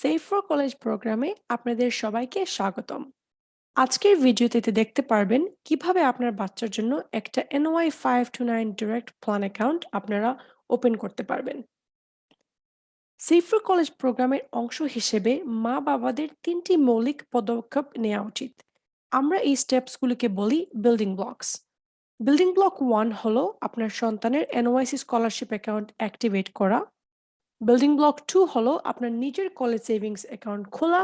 Safe for college প্রোগ্রামে আপনাদের সবাইকে স্বাগতম। আজকের ভিডিওতে দেখতে পারবেন কীভাবে আপনার বাচ্চার জন্য একটা NY five two nine direct plan account আপনারা ওপেন করতে পারবেন। সেফ ফর কলেজ প্রোগ্রামের অংশ হিসেবে মা বাবাদের তিনটি মৌলিক পদক্ষেপ নেওয়া উচিত। আমরা এই স্টেপসগুলিকে বলি building blocks building block one হলো আপনার সন্তানের এনওয়াইসি স্কলারশিপ অ্যাকাউন্ট অ্যাক্টিভেট করা। বিল্ডিং ব্লক টু হলো আপনার নিজের কলেজ সেভিংস অ্যাকাউন্ট খোলা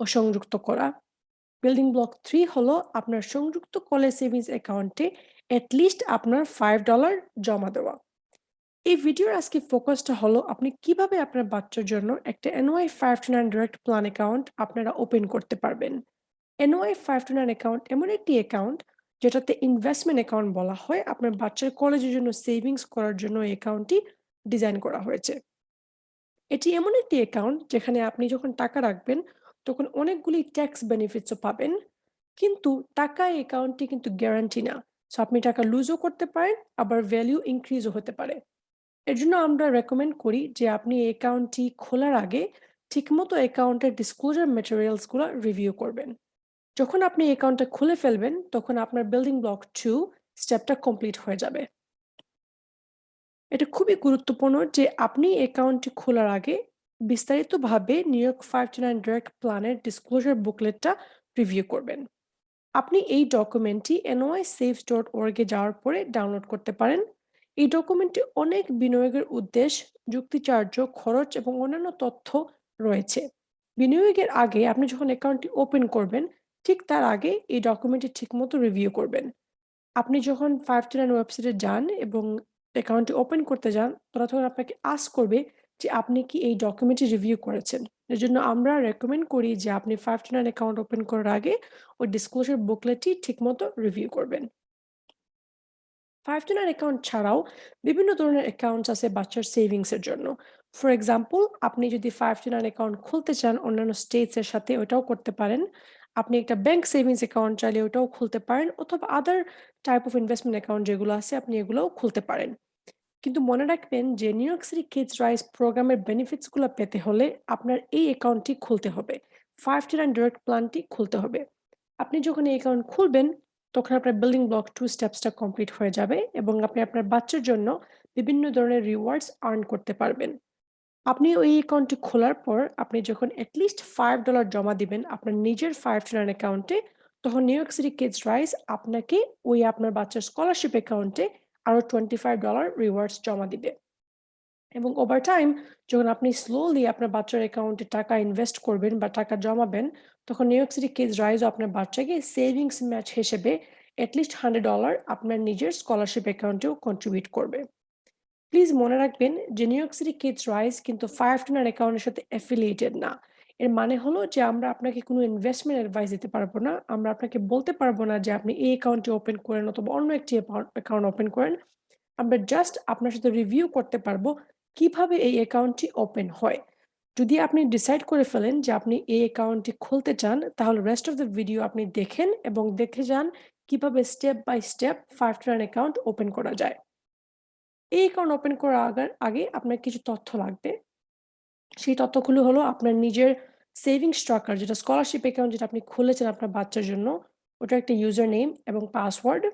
ও সংযুক্ত করা। বিল্ডিং ব্লক থ্রি হলো আপনার সংযুক্ত কলেজ সেভিংস অ্যাকাউন্টে অ্যাটলিস্ট আপনার ফাইভ ডলার জমা দেওয়া। এই ভিডিওর আজকে ফোকাসটা হলো আপনি কীভাবে আপনার বাচ্চার জন্য একটা NY five two nine direct plan account আপনারা ওপেন করতে পারবেন। NY five two nine account এমন একটি অ্যাকাউন্ট যেটাতে ইনভেস্টমেন্ট অ্যাকাউন্ট বলা হয়। আপনার বাচ্চার কলেজের জন্য সেভিংস করার জন্য এই অ্যাকাউন্টটি ডিজাইন করা হয়েছে। এটি এমন একটি অ্যাকাউন্ট যেখানে আপনি যখন টাকা রাখবেন, তখন অনেকগুলি ট্যাক্স বেনিফিটসও পাবেন। কিন্তু টাকা এই অ্যাকাউন্টটি কিন্তু গ্যারান্টি না। সো আপনি টাকা লুজও করতে পারেন, আবার ভ্যালিউ ইনক্রিজও হতে পারে। এর জন্য আমরা রেকমেন্ড করি যে আপনি এই অ্যাকাউন্টটি খোলার আগে ঠিকমতো অ্যাকাউন্টের ডিসক্লোজার ম্যাটেরিয়ালসগুলো রিভিউ করবেন। যখন আপনি অ্যাকাউন্টটা খুলে ফেলবেন, তখন আপনার বিল্ডিং ব্লক টু স্টেপটা কমপ্লিট হয়ে যাবে। এটা খুবই গুরুত্বপূর্ণ যে আপনি অ্যাকাউন্টটি খোলার আগে বিস্তারিতভাবে New York five two nine direct প্ল্যানের ডিসক্লোজার বুকলেটটা রিভিউ করবেন। আপনি এই ডকুমেন্টটি এনওয়াই সেফ ডট ওয়ার্গে যাওয়ার পরে ডাউনলোড করতে পারেন। এই ডকুমেন্টটি অনেক বিনিয়োগের উদ্দেশ্য, যুক্তিচার্য, খরচ এবং অন্যান্য তথ্য রয়েছে। বিনিয়োগের আগে আপনি যখন অ্যাকাউন্টটি ওপেন করবেন, ঠিক তার আগে এই ডকুমেন্টটি ঠিকমতো রিভিউ করবেন। আপনি যখন ফাইভ টু নাইন ওয়েবসাইটে যান এবং অ্যাকাউন্টটি ওপেন করতে যান তারা তখন আপনাকে আস্ক করবে যে আপনি কি এই ডকুমেন্টটি রিভিউ করেছেন। এর জন্য আমরা রেকমেন্ড করি যে আপনি five two nine account open করার আগে ওই ডিসক্লোজার বুকলেটটি ঠিকমতো রিভিউ করবেন। ফাইভ টু নাইন অ্যাকাউন্ট ছাড়াও বিভিন্ন ধরনের অ্যাকাউন্টস আছে বাচ্চার সেভিংসের জন্য। ফর এক্সাম্পল আপনি যদি ফাইভ টু নাইন অ্যাকাউন্ট খুলতে চান, অন্যান্য স্টেটসের সাথে ওটাও করতে পারেন। আপনি একটা ব্যাংক সেভিংস অ্যাকাউন্ট চাইলে ওটাও খুলতে পারেন, অথবা other type of investment account যেগুলো আছে, আপনি এগুলোও খুলতে পারেন। কিন্তু মনে রাখবেন যে New York City Kids Rise প্রোগ্রামের বেনিফিটসগুলো পেতে হলে আপনার এই অ্যাকাউন্টটি খুলতে হবে। ফাইভ টি ডিরেক্ট প্ল্যানটি খুলতে হবে। আপনি যখন এই অ্যাকাউন্ট খুলবেন, তখন আপনার বিল্ডিং ব্লক টু স্টেপসটা কমপ্লিট হয়ে যাবে এবং আপনি আপনার বাচ্চার জন্য বিভিন্ন ধরনের রিওয়ার্ডস আর্ন করতে পারবেন। আপনি ওই অ্যাকাউন্টটি খোলার পর আপনি যখন অ্যাটলিস্ট ফাইভ ডলার জমা দিবেন আপনার নিজের ফাইভ টু নাইন অ্যাকাউন্টে তখন New York City Kids Rise আপনাকে ওই আপনার বাচ্চার স্কলারশিপ অ্যাকাউন্টে আরও টোয়েন্টি ফাইভ ডলার রিওয়ার্ডস জমা দিবে। এবং ওভার টাইম যখন আপনি স্লোলি আপনার বাচ্চার অ্যাকাউন্টে টাকা ইনভেস্ট করবেন বা টাকা জমাবেন, তখন নিউ ইয়র্ক সিটি কিডস রাইজও আপনার বাচ্চাকে সেভিংস ম্যাচ হিসেবে অ্যাটলিস্ট হান্ড্রেড ডলার আপনার নিজের স্কলারশিপ অ্যাকাউন্টেও কন্ট্রিবিউট করবে। প্লিজ মনে রাখবেন যে New York City Kids Rise কিন্তু ফাইভ টোনার অ্যাকাউন্টের সাথে অ্যাফিলিয়েটেড না। এর মানে হলো যে, আমরা আপনাকে কোনো ইনভেস্টমেন্ট অ্যাডভাইস দিতে পারব না। আমরা আপনাকে বলতে পারব না যে, আপনি এই অ্যাকাউন্টটি ওপেন করেন অথবা অন্য একটি অ্যাকাউন্ট ওপেন করেন। আমরা জাস্ট আপনার সাথে রিভিউ করতে পারব কীভাবে এই অ্যাকাউন্টটি ওপেন হয়। যদি আপনি ডিসাইড করে ফেলেন যে, আপনি এই অ্যাকাউন্টটি খুলতে চান, তাহলে রেস্ট অফ দ্য ভিডিও আপনি দেখেন এবং দেখে যান কীভাবে স্টেপ বাই স্টেপ ফাইভ টার্ন অ্যাকাউন্ট ওপেন করা যায়। এই অ্যাকাউন্ট ওপেন করার আগে আপনার কিছু তথ্য লাগবে। সেই তথ্যগুলো হলো আপনার নিজের সেভিং স্ট্রাকার যেটা স্কলারশিপ অ্যাকাউন্ট যেটা আপনি খুলেছেন আপনার বাচ্চার জন্য ওটা একটা ইউজার নেম এবং পাসওয়ার্ড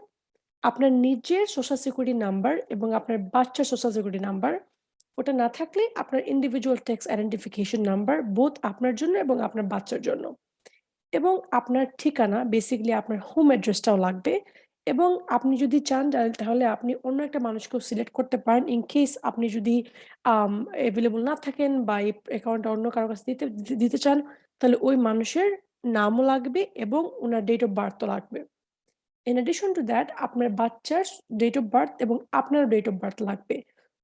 আপনার নিজের সোশ্যাল সিকিউরিটি নাম্বার এবং আপনার বাচ্চার সোশ্যাল সিকিউরিটি নাম্বার ওটা না থাকলে আপনার ইন্ডিভিজুয়াল ট্যাক্স আইডেন্টিফিকেশন নাম্বার বোধ আপনার জন্য এবং আপনার বাচ্চার জন্য এবং আপনার ঠিকানা বেসিক্যালি আপনার হোম অ্যাড্রেসটাও লাগবে। এবং আপনি যদি চান, তাহলে আপনি অন্য একটা মানুষকেও সিলেক্ট করতে পারেন ইন কেস আপনি যদি অ্যাভেলেবল না থাকেন বা এই অ্যাকাউন্টটা অন্য কারও কাছে দিতে দিতে চান, তাহলে ওই মানুষের নামও লাগবে এবং ওনার ডেট অফ বার্থও লাগবে। ইন অ্যাডিশন টু দ্যাট আপনার বাচ্চার ডেট অফ বার্থ এবং আপনার ডেট অফ বার্থ লাগবে।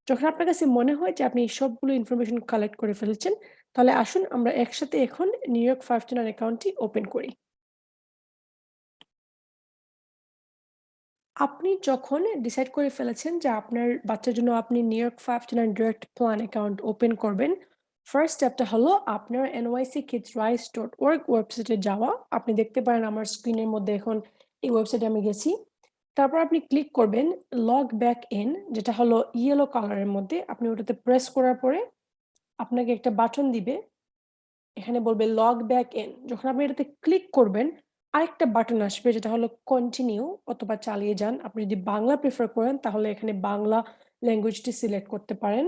যখন আপনার কাছে মনে হয় যে আপনি সবগুলো ইনফরমেশন কালেক্ট করে ফেলেছেন, তাহলে আসুন আমরা একসাথে এখন নিউ ইয়র্ক ফাইভ অ্যাকাউন্টটি ওপেন করি। আপনি যখন ডিসাইড করে ফেলেছেন যে আপনার বাচ্চার জন্য আপনি New York five two nine direct plan account open করবেন ফার্স্ট স্টেপটা হলো আপনার NYC kids rice dot work ওয়েবসাইটে যাওয়া। আপনি দেখতে পারেন আমার স্ক্রিনের মধ্যে এখন এই ওয়েবসাইটে আমি গেছি। তারপর আপনি ক্লিক করবেন লগ ব্যাক ইন যেটা হলো ইয়েলো কালারের মধ্যে। আপনি ওটাতে প্রেস করার পরে আপনাকে একটা বাটন দিবে। এখানে বলবে লগ ব্যাক ইন। যখন আপনি এটাতে ক্লিক করবেন, আরেকটা বাটন আসবে যেটা হলো কন্টিনিউ অথবা চালিয়ে যান। আপনি যদি বাংলা প্রেফার করেন তাহলে এখানে বাংলা ল্যাঙ্গুয়েজটি সিলেক্ট করতে পারেন।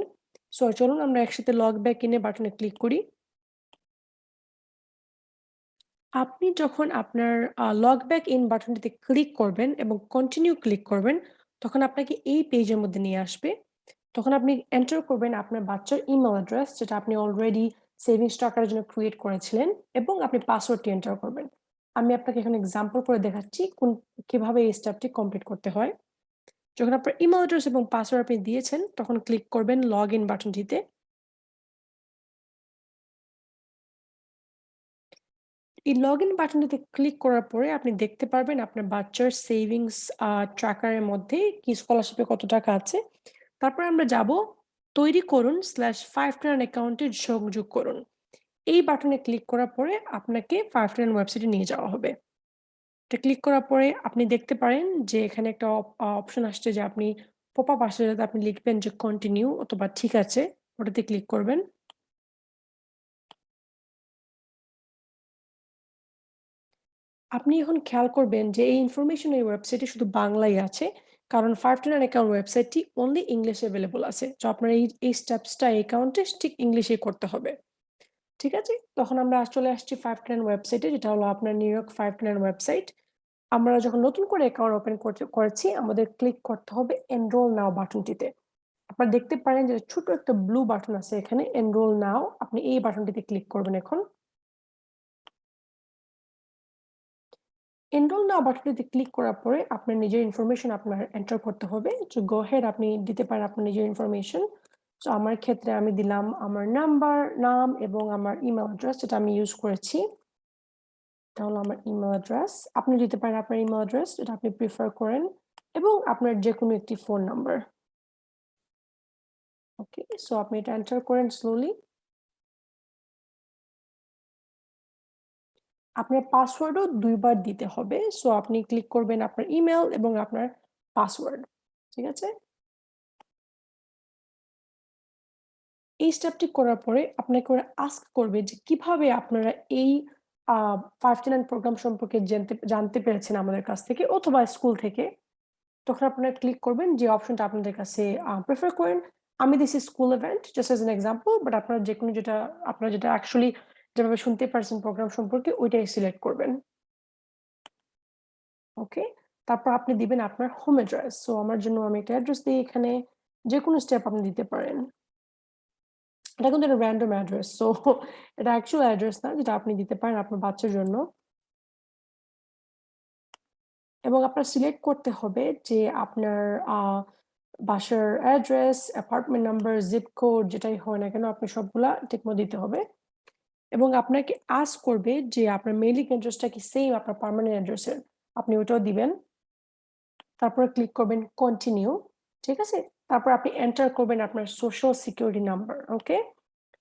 সো চলুন আমরা একসাথে লগ ব্যাক ইন বাটনে ক্লিক করি। আপনি যখন আপনার লগ ব্যাক ইন বাটনটিতে ক্লিক করবেন এবং কন্টিনিউ ক্লিক করবেন, তখন আপনাকে এই পেজের মধ্যে নিয়ে আসবে। তখন আপনি এন্টার করবেন আপনার বাচ্চার ইমেল অ্যাড্রেস যেটা আপনি অলরেডি সেভিংস টাকার জন্য ক্রিয়েট করেছিলেন এবং আপনি পাসওয়ার্ডটি এন্টার করবেন। আমি আপনাকে এখানে এক্সাম্পল করে দেখাচ্ছি কোন কীভাবে এই স্টেপটি কমপ্লিট করতে হয়। যখন আপনার ইমেইল অ্যাড্রেস এবং পাসওয়ার্ড আপনি দিয়েছেন, তখন ক্লিক করবেন লগ ইন বাটনটিতে। এই লগইন বাটনটিতে ক্লিক করার পরে আপনি দেখতে পারবেন আপনার বাচ্চার সেভিংস ট্র্যাকারের মধ্যে কি স্কলারশিপে কত টাকা আছে। তারপরে আমরা যাব তৈরি করুন স্ল্যাশ 529 অ্যাকাউন্টে সংযোগ করুন। এই বাটনে ক্লিক করার পরে আপনাকে 529 ওয়েবসাইটে নিয়ে যাওয়া হবে। এটা ক্লিক করার পরে আপনি দেখতে পারেন যে এখানে একটা অপ অপশন আসছে যে আপনি পপ আপ আসছে যাতে আপনি লিখবেন যে কন্টিনিউ অথবা ঠিক আছে ওটাতে ক্লিক করবেন। আপনি এখন খেয়াল করবেন যে এই ইনফরমেশন এই ওয়েবসাইটে শুধু বাংলায় আছে। কারণ 529 অ্যাকাউন্ট ওয়েবসাইটটি অনলি ইংলিশে এভেইলেবল আছে। তো আপনার এই, এই স্টেপসটা অ্যাকাউন্টে ঠিক ইংলিশেই করতে হবে। ঠিক আছে? তখন আমরা চলে আসছি 529 ওয়েবসাইটে যেটা হলো আপনার নিউ ইয়র্ক 529 ওয়েবসাইট। আমরা যখন নতুন করে অ্যাকাউন্ট ওপেন করেছি, আমাদের ক্লিক করতে হবে এনরোল নাও বাটনটিতে। আপনারা দেখতে পারেন যে ছোট একটা ব্লু বাটন আছে এখানে এনরোল নাও। আপনি এই বাটনটিতে ক্লিক করবেন এখন। এনরোল নাও বাটনটিতে ক্লিক করার পরে আপনার নিজের ইনফরমেশন আপনার এন্টার করতে হবে। গো হেড আপনি দিতে পারেন আপনার নিজের ইনফরমেশন। সো আমার ক্ষেত্রে আমি দিলাম আমার নাম্বার, নাম এবং আমার ইমেইল অ্যাড্রেস যেটা আমি ইউজ করেছি। এটা হলো আমার ইমেইল অ্যাড্রেস। আপনি দিতে পারেন আপনার ইমেইল অ্যাড্রেস যেটা আপনি প্রেফার করেন এবং আপনার যেকোনো একটি ফোন নাম্বার। ওকে, সো আপনি এটা এন্টার করেন স্লোলি। আপনার পাসওয়ার্ডও ২ বার দিতে হবে। সো আপনি ক্লিক করবেন আপনার ইমেইল এবং আপনার পাসওয়ার্ড। ঠিক আছে? এই স্টেপটি করার পরে আপনাকে ওরা আস্ক করবে যে কীভাবে আপনারা এই, আ 529 প্রোগ্রাম সম্পর্কে জানতে জানতে পেরেছেন আমাদের কাছ থেকে অথবা স্কুল থেকে। তখন আপনারা ক্লিক করবেন যে অপশনটা আপনাদের কাছে প্রেফার করেন। আমি দিছি school event just as an example but আপনারা যেকোনো যেটা, আপনারা যেটা অ্যাকচুয়ালি যেভাবে শুনতে পারছেন প্রোগ্রাম সম্পর্কে, ওইটাই সিলেক্ট করবেন। ওকে? তারপর আপনি দিবেন আপনার হোম অ্যাড্রেস। সো আমার জন্য আমি একটা অ্যাড্রেস দিই এখানে। যে কোনো স্টেপ আপনি দিতে পারেন। এটা কিন্তু একটা র‍্যান্ডম অ্যাড্রেস। সো এটা অ্যাকচুয়াল অ্যাড্রেস না যেটা আপনি দিতে পারেন আপনার বাচ্চার জন্য। এবং আপনার সিলেক্ট করতে হবে যে আপনার বাসার address, apartment number, zip code যেটাই হয় না কেন আপনি সবগুলা ঠিকমতো দিতে হবে। এবং আপনাকে আস্ক করবে যে আপনার মেইলিং অ্যাড্রেসটা কি সেম আপনার পার্মানেন্ট অ্যাড্রেসের। আপনি ওটাও দিবেন। তারপরে ক্লিক করবেন কন্টিনিউ। ঠিক আছে? তারপর আপনি এন্টার করবেন আপনার সোশ্যাল সিকিউরিটি নাম্বার। ওকে?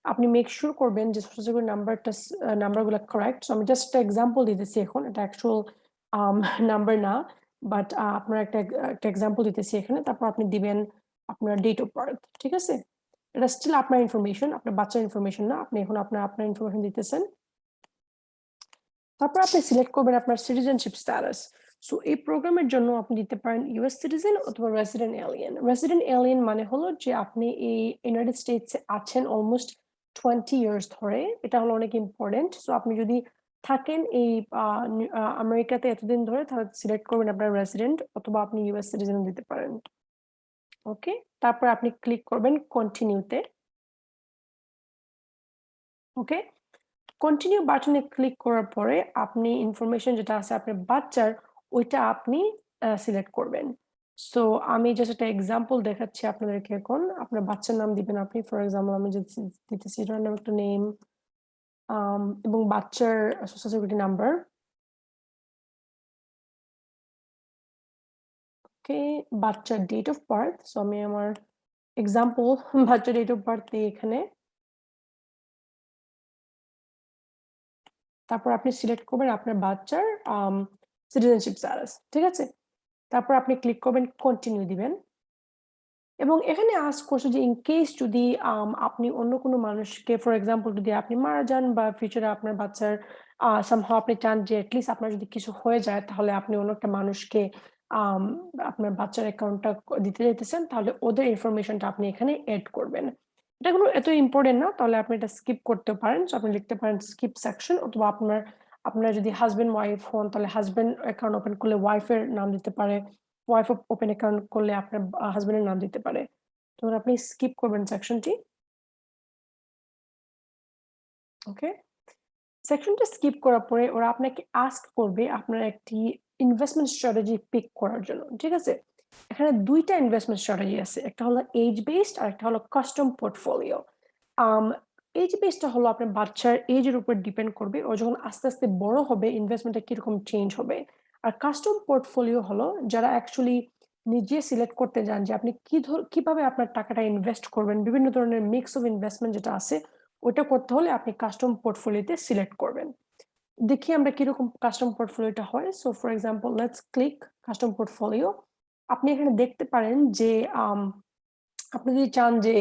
আপনি মেক সিউর করবেন যে সোশ্যাল সিকিউরিটি নাম্বারটা নাম্বারগুলা কারেক্ট। সো আমি জাস্ট একটা এক্সাম্পল দিতেছি এখন। এটা অ্যাকচুয়াল নাম্বার না। বাট আপনার একটা একটা এক্সাম্পল দিতেছি এখানে। তারপর আপনি দিবেন আপনার ডেট অফ বার্থ। ঠিক আছে? এটা স্টিল আপনার ইনফরমেশন, আপনার বাচ্চার ইনফরমেশন না। আপনি এখন আপনার, আপনার ইনফরমেশন দিতেছেন। তারপর আপনি সিলেক্ট করবেন আপনার সিটিজেনশিপ স্ট্যাটাস। সো এই প্রোগ্রামের জন্য আপনি দিতে পারেন ইউএস সিটিজেন অথবা রেসিডেন্ট এলিয়েন। রেসিডেন্ট এলিয়েন মানে হলো যে আপনি এই ইউনাইটেড স্টেটস আছেন অলমোস্ট 20 ইয়ার্স ধরে। এটা হলো অনেক ইম্পোর্টেন্ট। সো আপনি যদি থাকেন এই আমেরিকাতে এতদিন ধরে, তাহলে সিলেক্ট করবেন আপনার রেসিডেন্ট অথবা আপনি ইউএস সিটিজেন দিতে পারেন। ওকে? তারপর আপনি ক্লিক করবেন কন্টিনিউতে ওকে? কন্টিনিউ বাটনে ক্লিক করার পরে আপনি ইনফরমেশন যেটা আছে, আপনার বাচ্চার ওইটা আপনি সিলেক্ট করবেন। সো আমি জাস্ট একটা এক্সাম্পল দেখাচ্ছি আপনাদেরকে এখন। আপনার বাচ্চার নাম দিবেন আপনি। ফর এক্সাম্পল আমি যদি দিতেছি র‍্যান্ডম একটা নেম এবং বাচ্চার সোশ্যাল সিকিউরিটি নাম্বার। ওকে, বাচ্চার ডেট অফ বার্থ। সো আমি আমার এক্সাম্পল বাচ্চার ডেট অফ বার্থ দিই এখানে। তারপর আপনি সিলেক্ট করবেন আপনার বাচ্চার সিটিজেনশিপ স্ট্যাটাস। ঠিক আছে? তারপর আপনি ক্লিক করবেন কন্টিনিউ দিবেন। এবং এখানে আস্ক করছে যে ইন কেস যদি আপনি অন্য কোনো মানুষকে ফর এক্সাম্পল যদি আপনি মারা যান বা ফিউচারে আপনার বাচ্চার, আ সামহাউ আপনি চান যে অ্যাটলিস্ট আপনার যদি কিছু হয়ে যায়, তাহলে আপনি অন্য একটা মানুষকে আপনার বাচ্চার অ্যাকাউন্টটা দিতে যেতেছেন তাহলে ওদের ইনফরমেশনটা আপনি এখানে এড করবেন। এটা কোনো এত ইম্পোর্টেন্ট না, তাহলে আপনি এটা স্কিপ করতে পারেন। সো আপনি লিখতে পারেন স্কিপ সেকশন অথবা আপনার আপনার যদি হাসব্যান্ড ওয়াইফ হন, তাহলে হাসব্যান্ড অ্যাকাউন্ট ওপেন করলে ওয়াইফের নাম দিতে পারে। ওয়াইফ ওপেন অ্যাকাউন্ট করলে আপনার আ হাসব্যান্ডের নাম দিতে পারে। তখন আপনি স্কিপ করবেন সেকশনটি। ওকে? সেকশনটা স্কিপ করার পরে ওরা আপনাকে আস্ক করবে আপনার একটি ইনভেস্টমেন্ট স্ট্র্যাটেজি পিক করার জন্য। ঠিক আছে? এখানে দুইটা ইনভেস্টমেন্ট স্ট্র্যাটেজি আছে। একটা হলো এজ বেসড আর একটা হলো কাস্টম পোর্টফোলিও। এজ বেসড টা হলো আপনার বাচ্চার এজ এর উপর ডিপেন্ড করবে। ও যখন আস্তে, আস্তে বড় হবে ইনভেস্টমেন্টটা কীরকম চেঞ্জ হবে। আর কাস্টম পোর্টফোলিও হলো যারা অ্যাকচুয়ালি নিজে সিলেক্ট করতে যান যে আপনি কি ধর কীভাবে আপনার টাকাটা ইনভেস্ট করবেন। বিভিন্ন ধরনের মিক্স অফ ইনভেস্টমেন্ট যেটা আছে ওটা করতে হলে আপনি কাস্টম পোর্টফোলিওতে সিলেক্ট করবেন। দেখি আমরা কীরকম কাস্টম পোর্টফোলিওটা হয়। So for example let's click custom portfolio. আপনি এখানে দেখতে পারেন যে আপনি যদি চান যে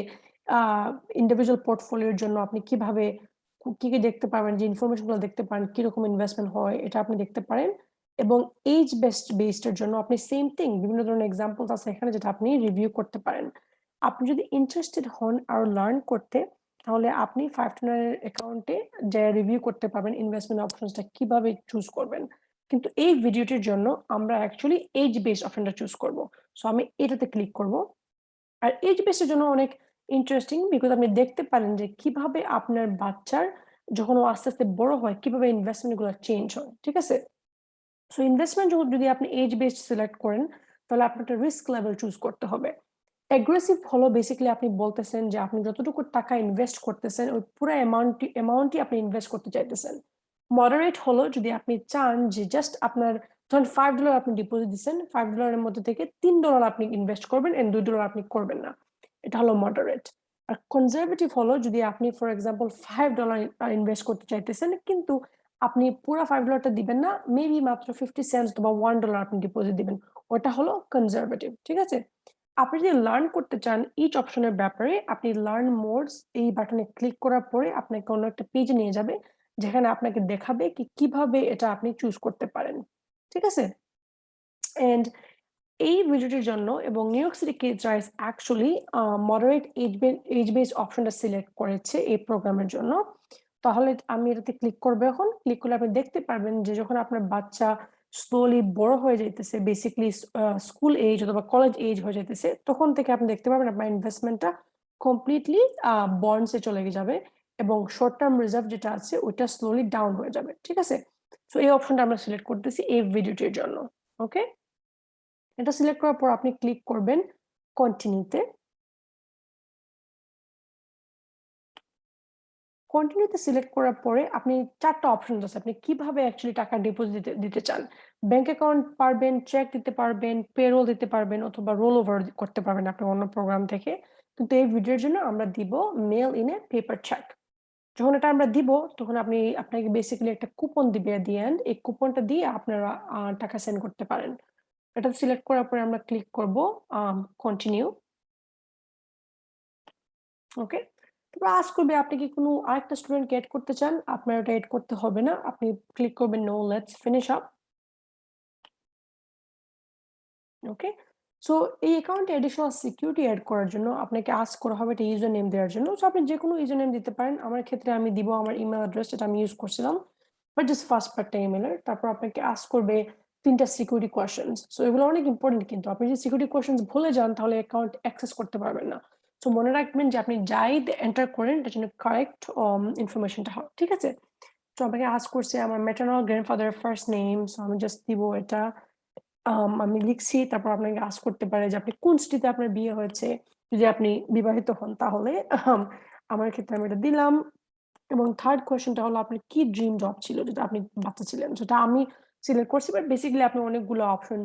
ইন্ডিভিজুয়াল পোর্টফোলিওর জন্য আপনি কীভাবে কি, কি দেখতে পারবেন যে ইনফরমেশনগুলো দেখতে পারেন, কীরকম ইনভেস্টমেন্ট হয় এটা আপনি দেখতে পারেন। এবং এইজ বেস্ট বেসড এর জন্য আপনি সেম থিং বিভিন্ন ধরনের এক্সাম্পলস আছে এখানে যেটা আপনি রিভিউ করতে পারেন। আপনি যদি ইন্টারেস্টেড হন আর লার্ন করতে তাহলে আপনি 529 এর অ্যাকাউন্টে যেয়ে রিভিউ করতে পারবেন ইনভেস্টমেন্ট অপশনসটা কীভাবে চুজ করবেন। কিন্তু এই ভিডিওটির জন্য আমরা অ্যাকচুয়ালি এজ বেসড অপশনটা চুজ করব। সো আমি এটাতে ক্লিক করব। আর এজ বেসড এর জন্য অনেক ইন্টারেস্টিং বিকজ আপনি দেখতে পারেন যে কীভাবে আপনার বাচ্চার যখন ও আস্তে, আস্তে বড় হয় কীভাবে ইনভেস্টমেন্টগুলো চেঞ্জ হয়। ঠিক আছে? সো ইনভেস্টমেন্ট যদি আপনি এজ বেসড সিলেক্ট করেন তাহলে আপনার রিস্ক লেভেল চুজ করতে হবে। অ্যাগ্রেসিভ হলো বেসিক্যালি আপনি বলতেছেন যে আপনি যতটুকু টাকা ইনভেস্ট করতেছেন ওই পুরা অ্যামাউন্টটি অ্যামাউন্টই আপনি ইনভেস্ট করতে চাইতেছেন। মডারেট হলো যদি আপনি চান যে জাস্ট আপনার ধরেন $5 আপনি ডিপোজিট দিচ্ছেন, $5 এর মধ্যে থেকে $3 আপনি ইনভেস্ট করবেন এন্ড $2 আপনি করবেন না। এটা হলো মডারেট। আর কনজারভেটিভ হলো যদি আপনি for example five dollar invest করতে চাইতেছেন, কিন্তু আপনি পুরা $5 টা দিবেন না। মেবি মাত্র 50 সেন্টস বা ওয়ান ডলার আপনি ডিপোজিট দিবেন। ওটা হলো কনজারভেটিভ। ঠিক আছে? আপনি যদি লার্ন করতে চান ইচ অপশনের ব্যাপারে, আপনি লার্ন মোডস এই বাটনে ক্লিক করার পরে আপনাকে অন্য একটা পেজ নিয়ে যাবে। যেখানে আপনাকে দেখাবে কি, কীভাবে এটা আপনি চুজ করতে পারেন। ঠিক আছে? অ্যান্ড এই ভিডিওটির জন্য এবং New York City Kids Rise actually moderate age বে এজ বেসড অপশনটা সিলেক্ট করেছে এই প্রোগ্রামের জন্য। তাহলে আমি এটাতে ক্লিক করব এখন। ক্লিক করলে আপনি দেখতে পারবেন যে যখন আপনার বাচ্চা স্লোলি বড় হয়ে যাইতেছে বেসিক্যালি আ স্কুল এজ অথবা কলেজ এজ হয়ে যাইতেছে, তখন থেকে আপনি দেখতে পাবেন আপনার ইনভেস্টমেন্টটা কমপ্লিটলি বন্ডসে চলে যাবে এবং শর্ট টার্ম রিজার্ভ যেটা আছে, ওইটা স্লোলি ডাউন হয়ে যাবে। ঠিক আছে? সো এই অপশনটা আমরা সিলেক্ট করতেছি এই ভিডিওটির জন্য। ওকে? এটা সিলেক্ট করার পর আপনি ক্লিক করবেন কন্টিনিউতে কন্টিনিউতে সিলেক্ট করার পরে আপনি ৪ টা অপশনস আছে। আপনি কীভাবে অ্যাকচুয়ালি টাকা ডিপোজিট দিতে চান। ব্যাংক অ্যাকাউন্ট পারবেন, চেক দিতে পারবেন, পেরোল দিতে পারবেন অথবা রোল ওভার করতে পারবেন আপনার অন্য প্রোগ্রাম থেকে। কিন্তু এই ভিডিওর জন্য আমরা দিব mail in a paper check. যখন এটা আমরা দিব তখন আপনি আপনাকে বেসিক্যালি একটা কুপন দিবে এট দি এন্ড এই কুপনটা দিয়ে আপনারা টাকা সেন্ড করতে পারেন। এটা সিলেক্ট করার পরে আমরা ক্লিক করব কন্টিনিউ। ওকে? তারপর আস্ক করবে, আপনি কি কোনো আরেকটা স্টুডেন্টকে এড করতে চান? আপনার ওটা এড করতে হবে না। আপনি ক্লিক করবেন no let's finish up. Okay? So এই অ্যাকাউন্টে অ্যাডিশনাল সিকিউরিটি অ্যাড করার জন্য আপনাকে আস্ক করা হবে এটা ইউজার নেম দেওয়ার জন্য। সো আপনি যেকোনো ইউজার নেম দিতে পারেন। আমার ক্ষেত্রে আমি দিব আমার ইমেল অ্যাড্রেস যেটা আমি ইউজ করছিলাম। বাট জাস্ট ফার্স্ট পার্টটা ইমেইলের। তারপর আপনাকে আস্ক করবে ৩ টা সিকিউরিটি কোয়েশনস। সো এগুলো অনেক ইম্পোর্টেন্ট কিন্তু। আপনি যদি সিকিউরিটি কোয়েশনস ভুলে যান, তাহলে অ্যাকাউন্ট অ্যাক্সেস করতে পারবেন না। সো মনে রাখবেন যে আপনি যাই এন্টার করেন এটার জন্য কারেক্ট ইনফরমেশনটা হয়। ঠিক আছে? সো আমাকে আস্ক করছে আমার maternal grandfather first name. So আমি জাস্ট দিব এটা। আমি লিখছি তারপর আপনাকে আস্ক করতে পারে যে আপনি কোন সিটিতে আপনার বিয়ে হয়েছে। যদি আপনি বিবাহিত হন, তাহলে আমার ক্ষেত্রে আমি এটা দিলাম। এবং থার্ড কোয়েশনটা হলো, আপনার কি ড্রিম জব ছিল যেটা আপনি বাচ্চা ছিলেন। সেটা আমি সিলেক্ট করছি বাট বেসিক্যালি আপনি অনেকগুলো অপশন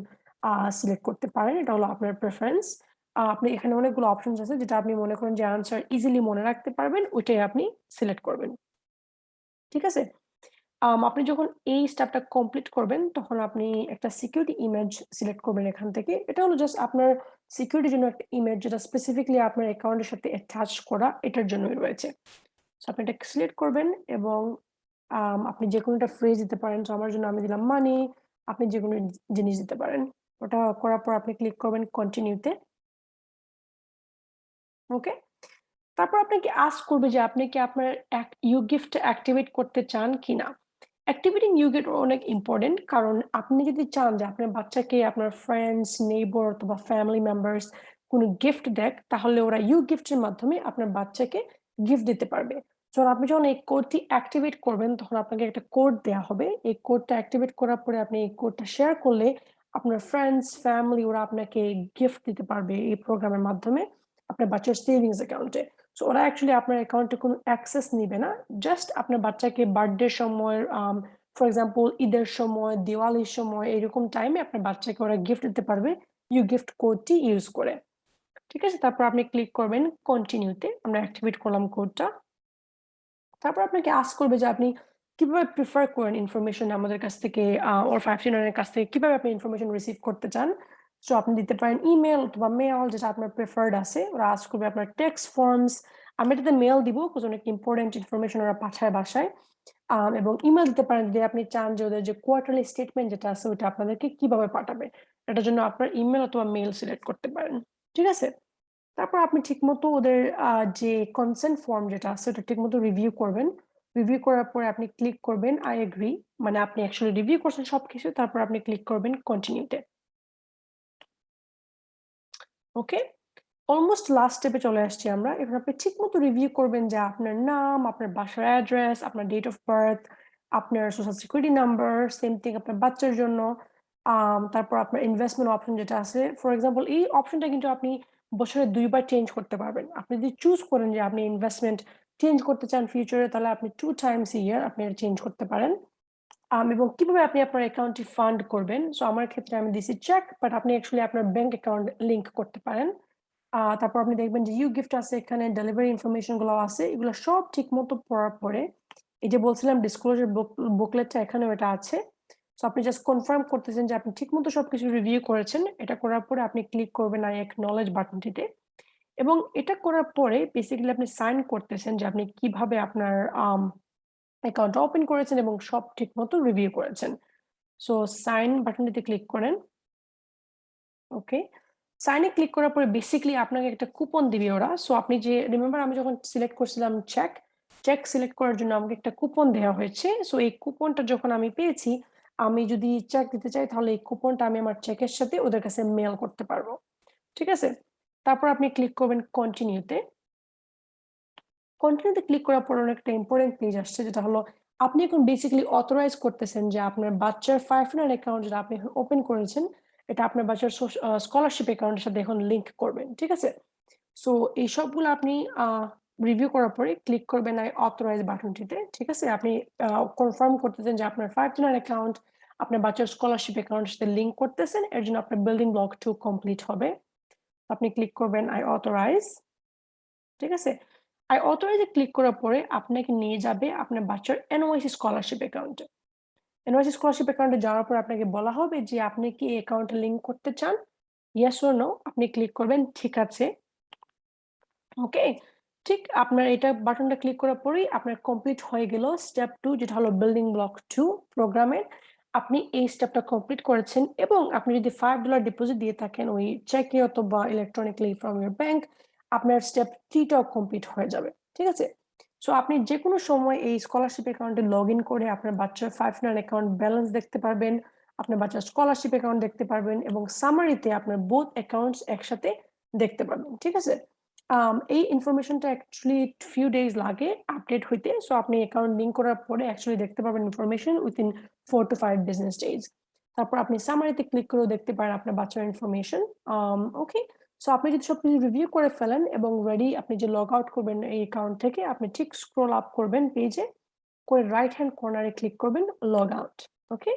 সিলেক্ট করতে পারেন। এটা হলো আপনার প্রেফারেন্স। আপনি এখানে অনেকগুলো অপশনস আছে যেটা আপনি মনে করেন যে আনসার ইজিলি মনে রাখতে পারবেন ওইটাই আপনি সিলেক্ট করবেন। ঠিক আছে? আপনি যখন এই স্টেপটা কমপ্লিট করবেন, তখন আপনি একটা সিকিউরিটি ইমেজ সিলেক্ট করবেন এখান থেকে। এটা হলো জাস্ট আপনার সিকিউরিটির জন্য একটা ইমেজ যেটা স্পেসিফিকলি আপনার অ্যাকাউন্টের সাথে অ্যাটাচ করা এটার জন্যই রয়েছে। আপনি এটা সিলেক্ট করবেন এবং আপনি যেকোনো একটা ফ্রেজ দিতে পারেন। সো আমার জন্য আমি দিলাম মানি। আপনি যেকোনো জি জিনিস দিতে পারেন। ওটা করার পর আপনি ক্লিক করবেন কন্টিনিউ তে। ওকে? তারপর আপনাকে আস্ক করবে যে আপনি কি আপনার ইউ গিফট অ্যাক্টিভেট করতে চান কিনা? অ্যাক্টিভেটিং ইউগিফট অনেক ইম্পর্টেন্ট কারণ আপনি যদি চান যে আপনার বাচ্চাকে আপনার ফ্রেন্ডস, নেইবার অথবা ফ্যামিলি মেম্বার্স কোনো গিফট দেখ তাহলে ওরা ইউ গিফটের মাধ্যমে আপনার বাচ্চাকে গিফট দিতে পারবে। সো আপনি যখন এই কোডটি অ্যাক্টিভেট করবেন তখন আপনাকে একটা কোড দেয়া হবে। এই কোডটা অ্যাক্টিভেট করার পরে আপনি এই কোডটা শেয়ার করলে আপনার ফ্রেন্ডস, ফ্যামিলি ওরা আপনাকে গিফট দিতে পারবে এই প্রোগ্রামের মাধ্যমে আপনার বাচ্চার সেভিংস অ্যাকাউন্টে। সো ওরা অ্যাকচুয়ালি আপনার অ্যাকাউন্টে কোনো অ্যাক্সেস নিবে না। জাস্ট আপনার বাচ্চাকে বার্থডের সময় ফর এক্সাম্পল ঈদের সময়, দিওয়ালির সময় এরকম টাইমে আপনার বাচ্চাকে ওরা গিফট দিতে পারবে ইউ গিফট কোডটি ইউজ করে। ঠিক আছে? তারপর আপনি ক্লিক করবেন কন্টিনিউ তে। আমরা অ্যাক্টিভেট করলাম কোডটা। তারপর আপনাকে আস্ক করবে যে আপনি কীভাবে প্রিফার করেন ইনফরমেশন আমাদের কাছ থেকে ওর 529 এর কাছ থেকে, কীভাবে আপনি ইনফরমেশন রিসিভ করতে চান? সো আপনি দিতে পারেন ইমেইল অথবা মেল যেটা আপনার প্রেফার্ড আছে। ওরা আস্ক করবে আপনার টেক্সট ফর্মস। আমি এটাতে মেল দিব বিকজ অনেক ইম্পোর্টেন্ট ইনফরমেশন ওরা পাঠায় বাসায়। এবং ইমেল দিতে পারেন যদি আপনি চান যে ওদের যে কোয়ার্টারলি স্টেটমেন্ট যেটা আছে, ওইটা আপনাদেরকে কীভাবে পাঠাবে। এটার জন্য আপনার ইমেল অথবা মেল সিলেক্ট করতে পারেন। ঠিক আছে? তারপর আপনি ঠিকমতো ওদের যে কনসেন্ট ফর্ম যেটা আছে ওটা ঠিকমতো রিভিউ করবেন। রিভিউ করার পরে আপনি ক্লিক করবেন আই এগ্রি মানে আপনি অ্যাকচুয়ালি রিভিউ করছেন সবকিছু। তারপর আপনি ক্লিক করবেন কন্টিনিউ তে। ওকে? অলমোস্ট লাস্ট স্টেপে চলে আসছি আমরা। এখন আপনি ঠিকমতো রিভিউ করবেন যে আপনার নাম, আপনার বাসার অ্যাড্রেস, আপনার ডেট অফ বার্থ, আপনার social security number, same thing আপনার বাচ্চার জন্য। তারপর আপনার ইনভেস্টমেন্ট অপশন যেটা আছে। ফর এক্সাম্পল এই অপশনটা কিন্তু আপনি বছরে দুইবার চেঞ্জ করতে পারবেন। আপনি যদি চুজ করেন যে আপনি ইনভেস্টমেন্ট চেঞ্জ করতে চান ফিউচারে তাহলে আপনি টু টাইমস ইয়ার আপনি এটা চেঞ্জ করতে পারেন। এবং কীভাবে আপনি আপনার অ্যাকাউন্টটি ফান্ড করবেন। সো আমার ক্ষেত্রে আমি দিছি চেক বাট আপনি অ্যাকচুয়ালি আপনার ব্যাংক অ্যাকাউন্ট লিঙ্ক করতে পারেন। তারপর আপনি দেখবেন যে ইউ গিফট আছে, এখানে ডেলিভারি ইনফরমেশন গুলাও আছে। এগুলো সব ঠিক মতো পড়ার পরে, এই যে বলছিলাম ডিসক্লোজার বুক বুকলেটটা এখানেও এটা আছে। সো আপনি জাস্ট কনফার্ম করতেছেন যে আপনি ঠিকমতো সবকিছু রিভিউ করেছেন। এটা করার পরে আপনি ক্লিক করবেন I acknowledge বাটনটিতে। এবং এটা করার পরে বেসিক্যালি আপনি সাইন করতেছেন যে আপনি কীভাবে আপনার আম অ্যাকাউন্টটা ওপেন করেছেন এবং সব ঠিকমতো রিভিউ করেছেন। সো সাইন বাটনটিতে ক্লিক করেন। ওকে। সাইন ক্লিক করার পরে বেসিক্যালি আপনাকে একটা কুপন দিবে ওরা। সো আপনি যে রিমেম্বার আমি যখন সিলেক্ট করছিলাম চেক, চেক সিলেক্ট করার জন্য আমাকে একটা কুপন দেয়া হয়েছে। সো এই কুপনটা যখন আমি পেয়েছি, আমি যদি চেক দিতে চাই তাহলে এই কুপনটা আমি আমার চেকের সাথে ওদের কাছে মেইল করতে পারব ঠিক আছে? তারপর আপনি ক্লিক করবেন কন্টিনিউতে কন্টিনিউতে ক্লিক করার পর অনেকটা ইম্পর্টেন্ট পেজ আসছে যেটা হলো আপনি এখন বেসিক্যালি অথরাইজ করতেছেন যে আপনার বাচ্চার 509 অ্যাকাউন্ট যেটা আপনি ওপেন করেছেন, এটা আপনার বাচ্চার স্কলারশিপ অ্যাকাউন্টের সাথে এখন লিঙ্ক করবেন। ঠিক আছে? সো এই সবগুলো আপনি রিভিউ করার পরে ক্লিক করবেন আই অথরাইজ বাটনটিতে। ঠিক আছে? আপনি কনফার্ম করতেছেন যে আপনার 509 অ্যাকাউন্ট আপনার বাচ্চার স্কলারশিপ অ্যাকাউন্টের সাথে লিংক করতেছেন। এর জন্য আপনার বিল্ডিং ব্লক টু কমপ্লিট হবে। আপনি ক্লিক করবেন আই অথরাইজ ঠিক আছে? আই এ ক্লিক করার পরে আপনাকে নিয়ে যাবে আপনার বাচ্চার NYC স্কলারশিপ অ্যাকাউন্টে। এনওয়াইসি স্কলারশিপ অ্যাকাউন্টে যাওয়ার পর আপনাকে বলা হবে যে আপনি কি এই অ্যাকাউন্টে লিংক করতে চান? ইয়েস অর নো আপনি ক্লিক করবেন, ঠিক আছে। ওকে? ঠিক আপনার এটা বাটনটা ক্লিক করার পরেই আপনার কমপ্লিট হয়ে গেল স্টেপ টু যেটা হলো বিল্ডিং ব্লক টু প্রোগ্রামের। আপনি এই স্টেপটা কমপ্লিট করেছেন এবং আপনি যদি $5 ডিপোজিট দিয়ে থাকেন ওই চেকে অথবা ইলেকট্রনিক্যালি ফ্রম ইউর ব্যাংক আপনার স্টেপ 3 টাও কমপ্লিট হয়ে যাবে। ঠিক আছে? সো আপনি যেকোনো সময় এই স্কলারশিপ অ্যাকাউন্টে লগ ইন করে আপনার বাচ্চার 509 অ্যাকাউন্ট ব্যালেন্স দেখতে পারবেন, আপনার বাচ্চার স্কলারশিপ অ্যাকাউন্ট দেখতে পারবেন এবং সামারিতে আপনার বোথ অ্যাকাউন্টস একসাথে দেখতে পারবেন। ঠিক আছে? এই ইনফরমেশনটা অ্যাকচুয়ালি ফিউ ডেজ লাগে আপডেট হইতে। সো আপনি অ্যাকাউন্ট লিংক করার পরে অ্যাকচুয়ালি দেখতে পারবেন information within 4 to 5 business days. তারপর আপনি সামারিতে ক্লিক করেও দেখতে পারেন আপনার বাচ্চার ইনফরমেশন। ওকে। সো আপনি যদি সবকিছু রিভিউ করে ফেলেন এবং রেডি আপনি যে লগ আউট করবেন এই অ্যাকাউন্ট থেকে আপনি ঠিক স্ক্রল আপ করবেন পেজে, করে রাইট হ্যান্ড কর্নারে ক্লিক করবেন লগ আউট। ওকে?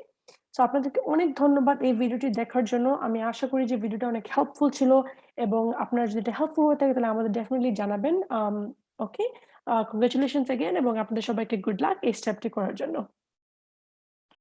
সো আপনাদেরকে অনেক ধন্যবাদ এই ভিডিওটি দেখার জন্য। আমি আশা করি যে ভিডিওটা অনেক হেল্পফুল ছিল এবং আপনার যদি এটা হেল্পফুল হয়ে থাকে তাহলে আমাদের ডেফিনেটলি জানাবেন। ওকে? কংগ্রেচুলেশনস এগেন এবং আপনাদের সবাইকে গুড লাক এই স্টেপটি করার জন্য।